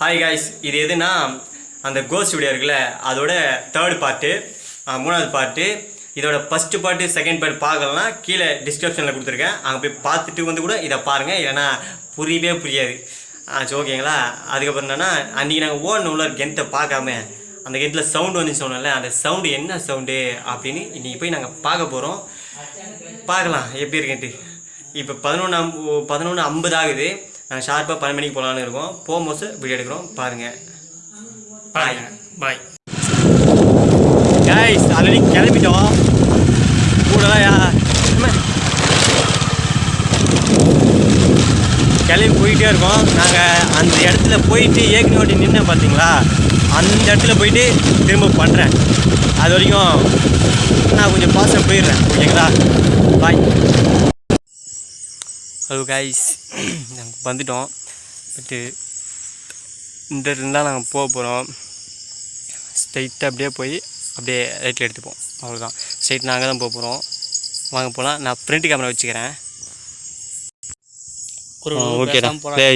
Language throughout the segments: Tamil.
ஹாய் காய்ஸ் இது எதுனா அந்த கோஸ்ட் வீடியோ இருக்குல்ல அதோட தேர்ட் பார்ட்டு மூணாவது பார்ட்டு இதோட ஃபஸ்ட்டு பார்ட்டு செகண்ட் பார்ட் பார்க்கலன்னா கீழே டிஸ்கிரிப்ஷனில் கொடுத்துருக்கேன். அங்கே போய் பார்த்துட்டு வந்து கூட இதை பாருங்கள் இல்லைன்னா புரியவே புரியாது. ஆ சரி ஓகேங்களா அதுக்கப்புறம் என்னன்னா அன்றைக்கி நாங்கள் ஓடணும் உள்ள கெண்ட்டை பார்க்காம அந்த கெண்ட்டில் சவுண்டு வந்து சொன்னோம்ல அந்த சவுண்டு என்ன சவுண்டு அப்படின்னு இன்றைக்கி போய் நாங்கள் பார்க்க போகிறோம் பார்க்கலாம் எப்படி இருக்குன்ட்டு. இப்போ பதினொன்று அம் பதினொன்று ஐம்பது ஆகுது. நாங்கள் ஷார்ப்பாக பன்னெண்டு மணிக்கு போகலான்னு இருக்கோம். போகும்போது வீடியோ எடுக்கிறோம். பாருங்கள் பாய் பாய் கைஸ் ஆல்ரெடி கிளம்பிட்டோம். கூடலாம் கிளம்பி போயிட்டே இருக்கோம். நாங்கள் அந்த இடத்துல போயிட்டு ஏற்கனவே ஓட்டி நின்று பார்த்தீங்களா அந்த இடத்துல போயிட்டு திரும்ப பண்ணுறேன் அது வரைக்கும் நான் கொஞ்சம் பாசம் போயிடுறேன். ஓகேங்களா? பாய் ஹலோ கைஸ் நாங்கள் வந்துட்டோம். பட்டு இந்த இருந்தால் நாங்கள் போக போகிறோம் ஸ்ட்ரைட்டாக அப்படியே போய் அப்படியே ரைட்டில் எடுத்துப்போம். அவ்வளோதான் ஸ்ட்ரைட் நாங்கள் தான் போக போகிறோம் வாங்க போகலாம் நான் ஃப்ரண்ட் கேமரா வச்சுக்கிறேன். ஒரு ஓகேடா பேசாம ப்ளே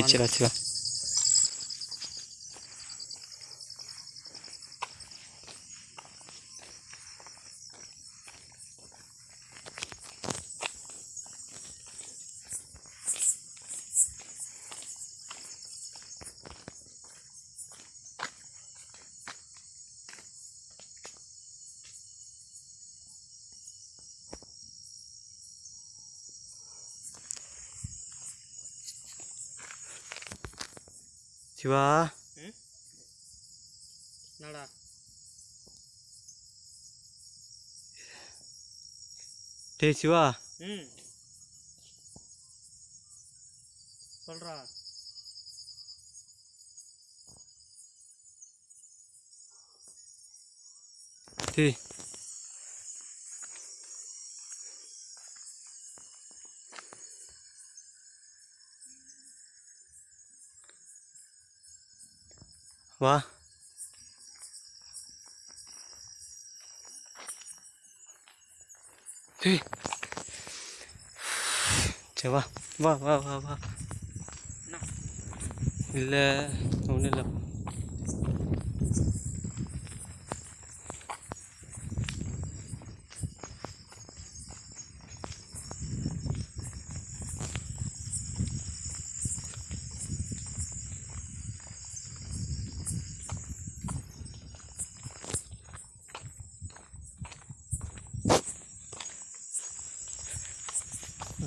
சிவா என்னடா டேய் சிவா ம் சொல்றா டேய் வா. சரி வா வா வா வா வா? இல்லை ஒன்றும் இல்லை.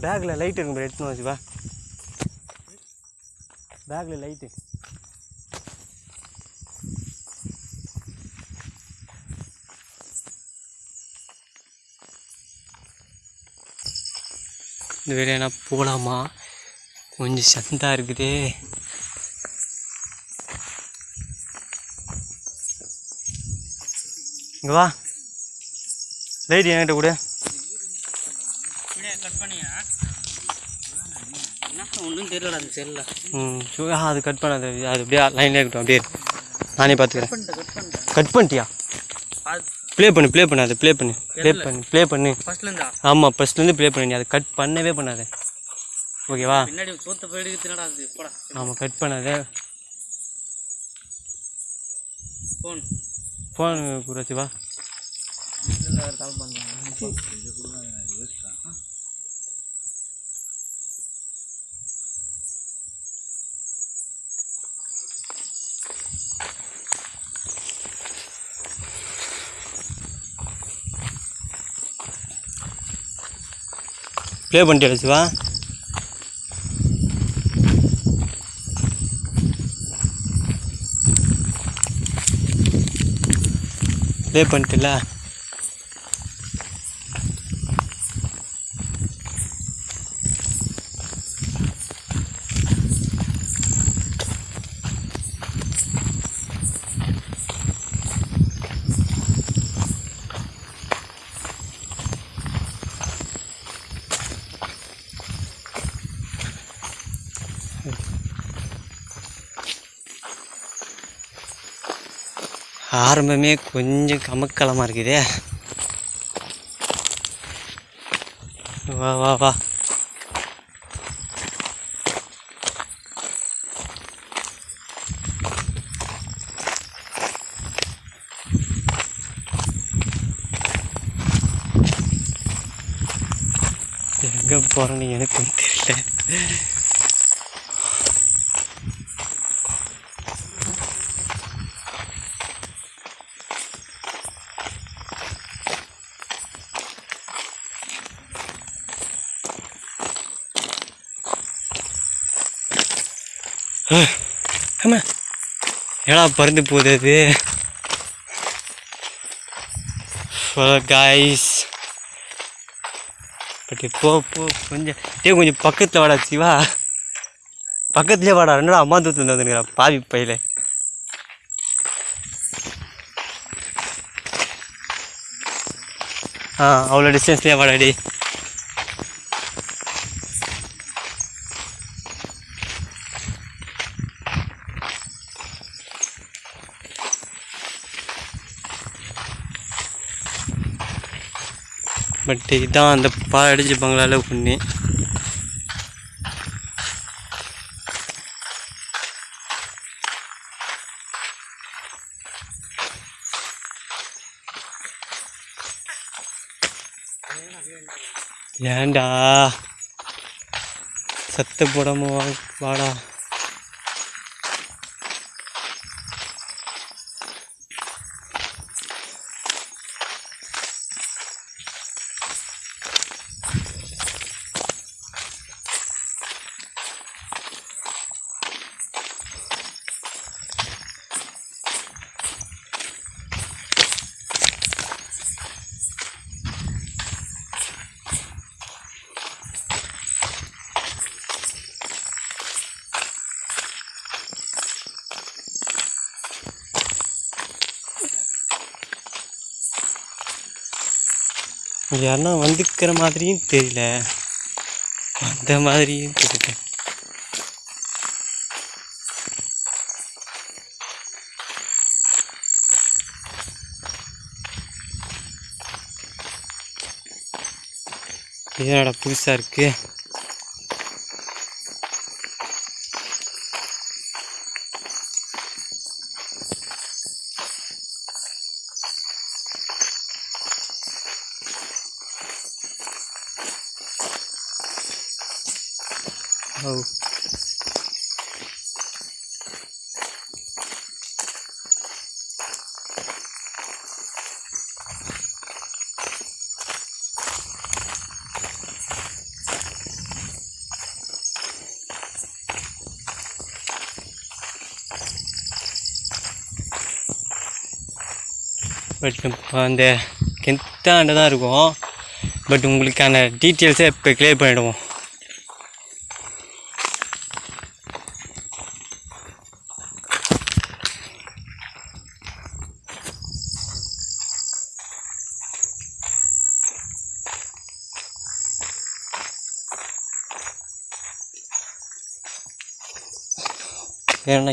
பேக்கில் லைட் இருக்கும் ப்ரோ எடுத்துன்னு வச்சு வா பேக்கில் லைட்டு இந்த வேலையை போகலாமா கொஞ்சம் சந்தா இருக்குதே. இங்கே வா. லைட் என்கிட்ட கூட. கட் பண்ணியா? என்ன? ஒன்றும் தெரியலடா அந்த செல்லில் ம் சு- ஆ, அது கட் பண்ணாது அது அப்படியே லைன்லேயே இருக்கட்டும் அப்படியே. நானே பார்த்துக்கிறேன். கட் பண்ணிட்டியா? ப்ளே பண்ணு ப்ளே பண்ணு அதை ப்ளே பண்ணு. ப்ளே? பண்ணு ப்ளே பண்ணு. ஃபர்ஸ்ட்லேருந்தா ஆமாம் ஃபஸ்ட்லேருந்து ப்ளே பண்ணு நீ அதை கட் பண்ணவே பண்ணாத. ஓகேவா? பின்னாடி போயிடுக்கு போடா. ஆமாம் கட் பண்ணாத. ஃபோன் ஃபோன் குறைச்சி வா. கால் பண்ணுறேன் ப்ளே பண்ணிட்டு சிவா. ப்ளே பண்ணிட்டுல. ஆரம்பமே கொஞ்சம் கமக்கலமாக இருக்குதே. வா வா வா. எங்கே போகிறேன்னு எனக்கும் தெரியல. ஆமா ஏடா பறந்து போகுது அது? காய்ஸ் பட் போ போ கொஞ்சம் டே கொஞ்சம் பக்கத்தில் வாடா சிவா. பக்கத்துலேயே வாடா ரெண்டு அம்மா தூத்து வந்துருக்கிறா பாவி பையில. ஆ அவ்வளோ டிஸ்டன்ஸ்லேயே வாடாடி பட் இதுதான் அந்த பா அடிச்சு பங்களால பொண்ணு. ஏன்டா? சத்து போடாம வா வாடா. யாருன்னா வந்துக்கிற மாதிரியும் தெரியல. அந்த மாதிரியும் தெரியல. இதனோட புதுசாக இருக்குது இருக்கு ஓ பட் இப்போ அந்த கெத்தாண்ட தான் இருக்கும். பட் உங்களுக்கான டீட்டெயில்ஸை இப்போ கிளியர் பண்ணிவிடுவோம் ஏன்னா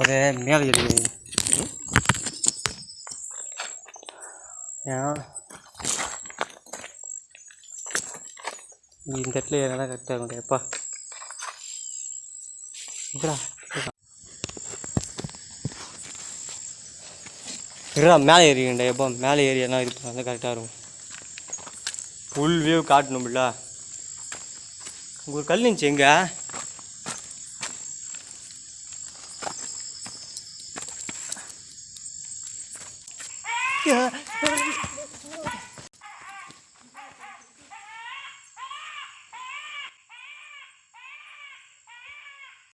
ஒரே மேலே இருக்குது ஏன்னா இந்த இடத்துல ஏன்னா கரெக்டாக முடியாதுப்பா இப்படா இருடா மேலே ஏறிக்கண்டா எப்போ? மேலே ஏறி என்ன இது வந்து கரெக்டாக இருக்கும். ஃபுல் வியூ காட்டணும்ல. உங்க ஒரு கல் இருந்துச்சு எங்க?